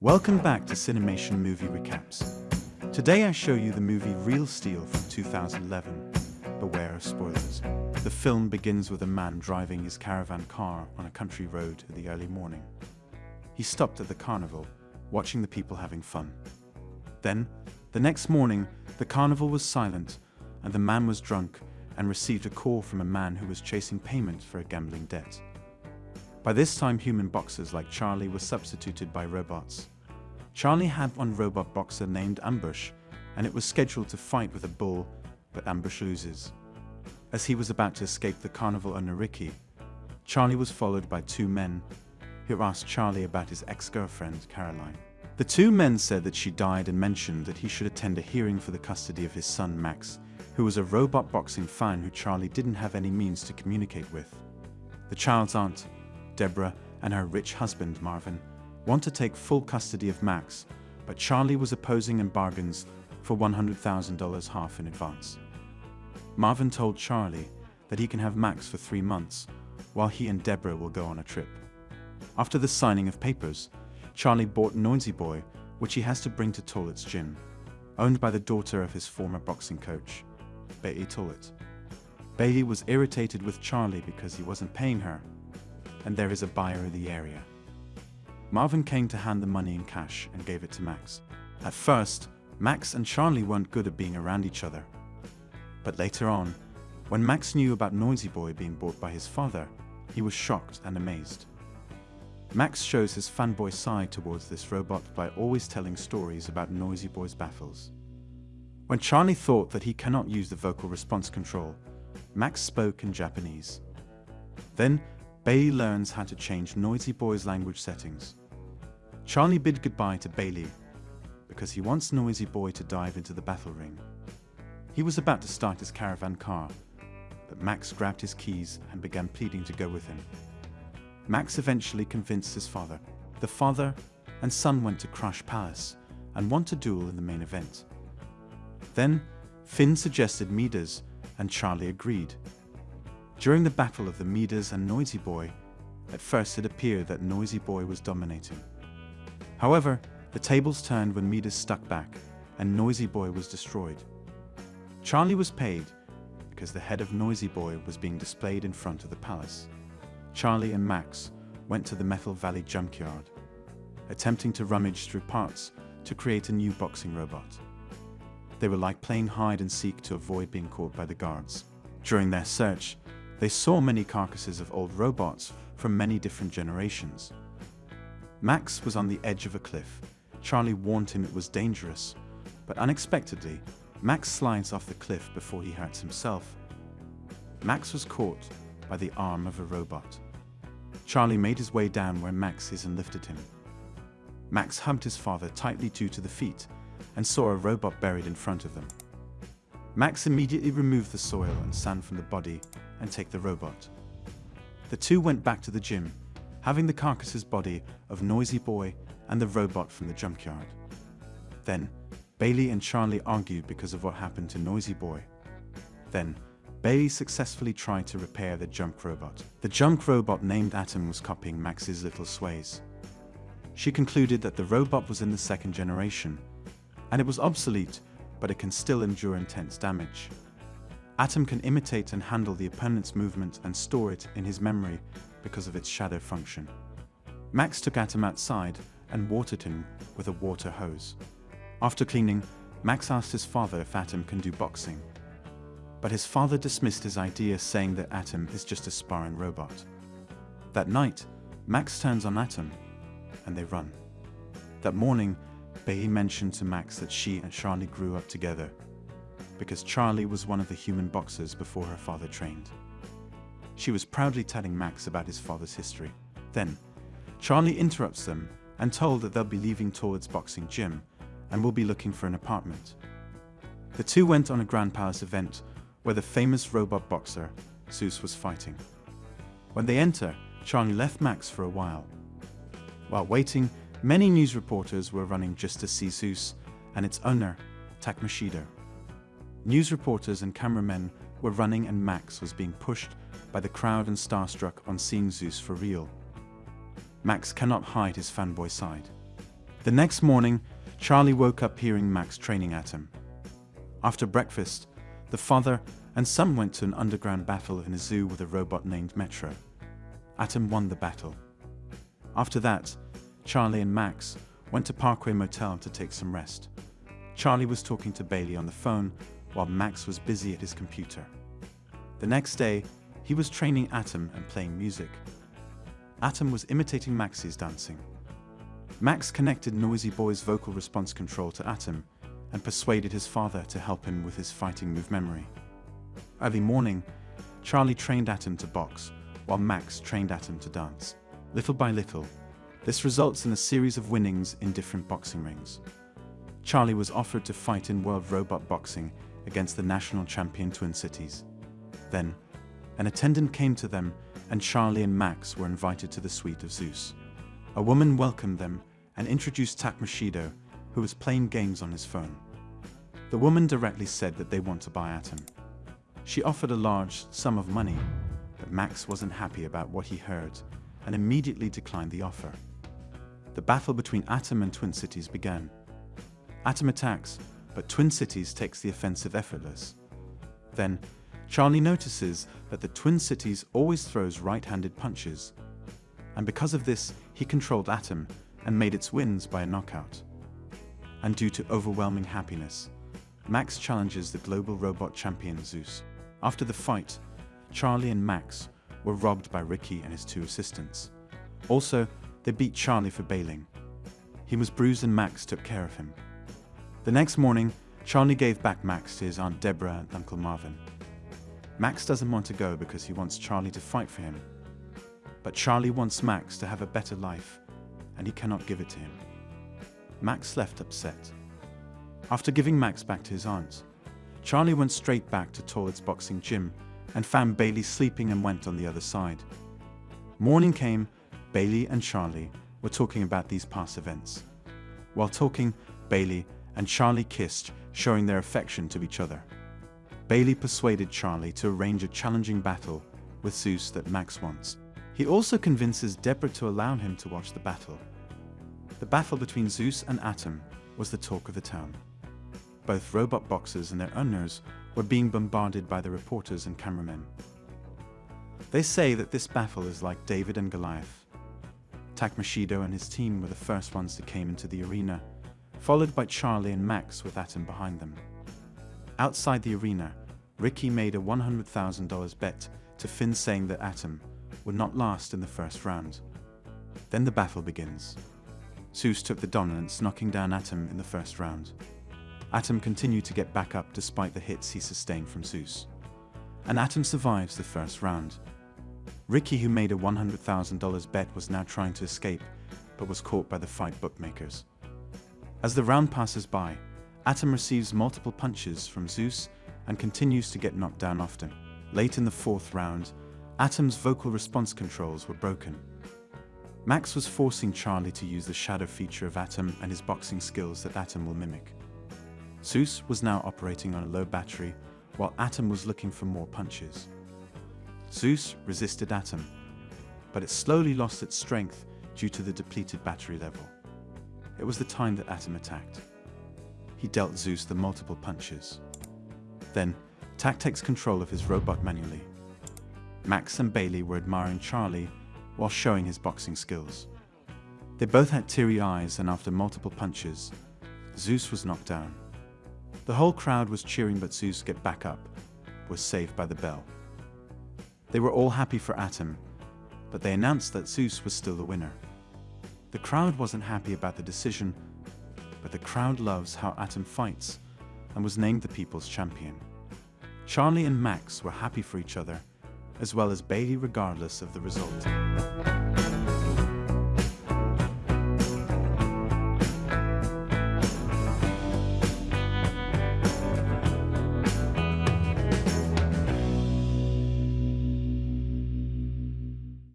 Welcome back to Cinemation Movie Recaps. Today I show you the movie Real Steel from 2011. Beware of spoilers. The film begins with a man driving his caravan car on a country road in the early morning. He stopped at the carnival, watching the people having fun. Then, the next morning, the carnival was silent and the man was drunk and received a call from a man who was chasing payment for a gambling debt. By this time, human boxers like Charlie were substituted by robots. Charlie had one robot boxer named Ambush, and it was scheduled to fight with a bull, but Ambush loses. As he was about to escape the carnival owner Ricky, Charlie was followed by two men who asked Charlie about his ex-girlfriend, Caroline. The two men said that she died and mentioned that he should attend a hearing for the custody of his son, Max, who was a robot boxing fan who Charlie didn't have any means to communicate with. The child's aunt, Deborah, and her rich husband, Marvin, want to take full custody of Max, but Charlie was opposing and bargains for $100,000 half in advance. Marvin told Charlie that he can have Max for three months, while he and Deborah will go on a trip. After the signing of papers, Charlie bought Noisy Boy, which he has to bring to Tallet's gym, owned by the daughter of his former boxing coach, Bailey Tollett. Bailey was irritated with Charlie because he wasn't paying her, and there is a buyer in the area. Marvin came to hand the money in cash and gave it to Max. At first, Max and Charlie weren't good at being around each other. But later on, when Max knew about Noisy Boy being bought by his father, he was shocked and amazed. Max shows his fanboy side towards this robot by always telling stories about Noisy Boy's battles. When Charlie thought that he cannot use the vocal response control, Max spoke in Japanese. Then, Bailey learns how to change Noisy Boy's language settings. Charlie bid goodbye to Bailey because he wants Noisy Boy to dive into the battle ring. He was about to start his caravan car, but Max grabbed his keys and began pleading to go with him. Max eventually convinced his father. The father and son went to Crash Palace and want to duel in the main event. Then, Finn suggested Midas and Charlie agreed. During the battle of the Midas and Noisy Boy, at first it appeared that Noisy Boy was dominating. However, the tables turned when Midas stuck back and Noisy Boy was destroyed. Charlie was paid because the head of Noisy Boy was being displayed in front of the palace. Charlie and Max went to the Metal Valley junkyard, attempting to rummage through parts to create a new boxing robot. They were like playing hide and seek to avoid being caught by the guards. During their search, they saw many carcasses of old robots from many different generations. Max was on the edge of a cliff. Charlie warned him it was dangerous, but unexpectedly, Max slides off the cliff before he hurts himself. Max was caught by the arm of a robot. Charlie made his way down where Max is and lifted him. Max hugged his father tightly due to the feet and saw a robot buried in front of them. Max immediately removed the soil and sand from the body and take the robot. The two went back to the gym, having the carcass's body of Noisy Boy and the robot from the junkyard. Then, Bailey and Charlie argued because of what happened to Noisy Boy. Then, Bailey successfully tried to repair the junk robot. The junk robot named Atom was copying Max's little sways. She concluded that the robot was in the second generation, and it was obsolete, but it can still endure intense damage. Atom can imitate and handle the opponent's movement and store it in his memory because of its shadow function. Max took Atom outside and watered him with a water hose. After cleaning, Max asked his father if Atom can do boxing. But his father dismissed his idea saying that Atom is just a sparring robot. That night, Max turns on Atom and they run. That morning, Bailey mentioned to Max that she and Charlie grew up together because Charlie was one of the human boxers before her father trained. She was proudly telling Max about his father's history. Then, Charlie interrupts them and told that they'll be leaving towards boxing gym and will be looking for an apartment. The two went on a Grand Palace event where the famous robot boxer, Zeus, was fighting. When they enter, Charlie left Max for a while. While waiting, many news reporters were running just to see Zeus and its owner, Tak Mashido. News reporters and cameramen were running and Max was being pushed by the crowd and starstruck on seeing Zeus for real. Max cannot hide his fanboy side. The next morning, Charlie woke up hearing Max training Atom. After breakfast, the father and son went to an underground battle in a zoo with a robot named Metro. Atom won the battle. After that, Charlie and Max went to Parkway Motel to take some rest. Charlie was talking to Bailey on the phone while Max was busy at his computer. The next day, he was training Atom and playing music. Atom was imitating Max's dancing. Max connected Noisy Boy's vocal response control to Atom and persuaded his father to help him with his fighting move memory. Early morning, Charlie trained Atom to box, while Max trained Atom to dance. Little by little, this results in a series of winnings in different boxing rings. Charlie was offered to fight in World Robot Boxing against the national champion Twin Cities. Then, an attendant came to them and Charlie and Max were invited to the suite of Zeus. A woman welcomed them and introduced Tak Mashido, who was playing games on his phone. The woman directly said that they want to buy Atom. She offered a large sum of money, but Max wasn't happy about what he heard and immediately declined the offer. The battle between Atom and Twin Cities began. Atom attacks, but Twin Cities takes the offensive effortless. Then, Charlie notices that the Twin Cities always throws right-handed punches, and because of this, he controlled Atom and made its wins by a knockout. And due to overwhelming happiness, Max challenges the global robot champion Zeus. After the fight, Charlie and Max were robbed by Ricky and his two assistants. Also, they beat Charlie for bailing. He was bruised and Max took care of him. The next morning, Charlie gave back Max to his Aunt Deborah and Uncle Marvin. Max doesn't want to go because he wants Charlie to fight for him. But Charlie wants Max to have a better life, and he cannot give it to him. Max left upset. After giving Max back to his aunt, Charlie went straight back to Tallet's boxing gym and found Bailey sleeping and went on the other side. Morning came, Bailey and Charlie were talking about these past events. While talking, Bailey and Charlie kissed, showing their affection to each other. Bailey persuaded Charlie to arrange a challenging battle with Zeus that Max wants. He also convinces Deborah to allow him to watch the battle. The battle between Zeus and Atom was the talk of the town. Both robot boxers and their owners were being bombarded by the reporters and cameramen. They say that this battle is like David and Goliath. Tak Mashido and his team were the first ones that came into the arena, followed by Charlie and Max with Atom behind them. Outside the arena, Ricky made a $100,000 bet to Finn saying that Atom would not last in the first round. Then the battle begins. Zeus took the dominance, knocking down Atom in the first round. Atom continued to get back up despite the hits he sustained from Zeus. And Atom survives the first round. Ricky, who made a $100,000 bet, was now trying to escape, but was caught by the fight bookmakers. As the round passes by, Atom receives multiple punches from Zeus and continues to get knocked down often. Late in the fourth round, Atom's vocal response controls were broken. Max was forcing Charlie to use the shadow feature of Atom and his boxing skills that Atom will mimic. Zeus was now operating on a low battery, while Atom was looking for more punches. Zeus resisted Atom, but it slowly lost its strength due to the depleted battery level. It was the time that Atom attacked he dealt Zeus the multiple punches. Then, Tak takes control of his robot manually. Max and Bailey were admiring Charlie while showing his boxing skills. They both had teary eyes and after multiple punches, Zeus was knocked down. The whole crowd was cheering but Zeus get back up, was saved by the bell. They were all happy for Atom, but they announced that Zeus was still the winner. The crowd wasn't happy about the decision but the crowd loves how Atom fights and was named the people's champion. Charlie and Max were happy for each other, as well as Bailey regardless of the result.